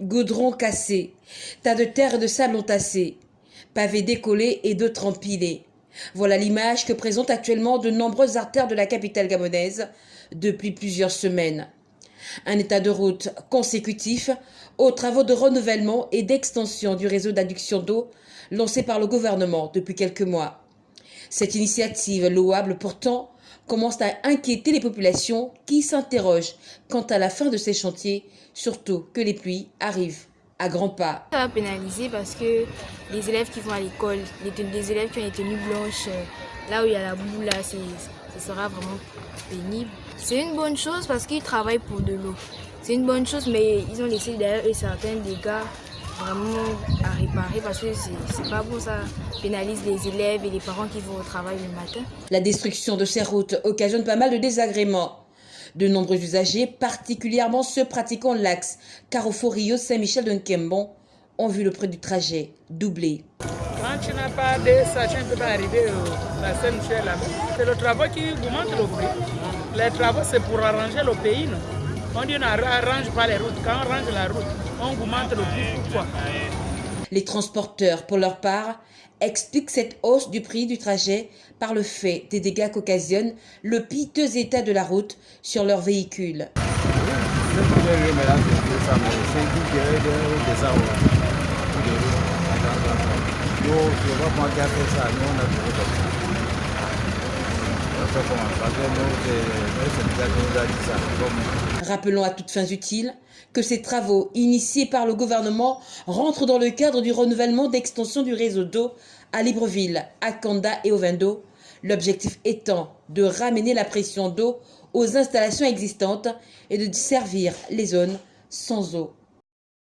Goudron cassé, tas de terre et de sable entassés, pavés décollés et d'autres empilés. Voilà l'image que présentent actuellement de nombreuses artères de la capitale gabonaise depuis plusieurs semaines. Un état de route consécutif aux travaux de renouvellement et d'extension du réseau d'adduction d'eau lancé par le gouvernement depuis quelques mois. Cette initiative, louable pourtant, commence à inquiéter les populations qui s'interrogent quant à la fin de ces chantiers, surtout que les pluies arrivent à grands pas. Ça va pénaliser parce que les élèves qui vont à l'école, les, élèves qui ont les tenues blanches, euh, là où il y a la boue, là, ce sera vraiment pénible. C'est une bonne chose parce qu'ils travaillent pour de l'eau. C'est une bonne chose, mais ils ont laissé derrière eux certains dégâts vraiment à réparer parce que c'est pas bon, ça pénalise les élèves et les parents qui vont au travail le matin. La destruction de ces routes occasionne pas mal de désagréments. De nombreux usagers, particulièrement ceux pratiquant l'axe Carrefour-Rio Saint-Michel de Nkembon, ont vu le prix du trajet doubler. Quand tu n'as pas de ça, tu ne peux pas arriver à Saint-Michel là-bas. C'est le travail qui augmente le prix. Les travaux, c'est pour arranger le pays. Non? On dit on n'arrange pas les routes. Quand on arrange la route, on augmente le prix. Pourquoi Les transporteurs, pour leur part, expliquent cette hausse du prix du trajet par le fait des dégâts qu'occasionne le piteux état de la route sur leurs véhicules. Rappelons à toutes fins utiles que ces travaux initiés par le gouvernement rentrent dans le cadre du renouvellement d'extension du réseau d'eau à Libreville, à Kanda et au Vendo, l'objectif étant de ramener la pression d'eau aux installations existantes et de servir les zones sans eau.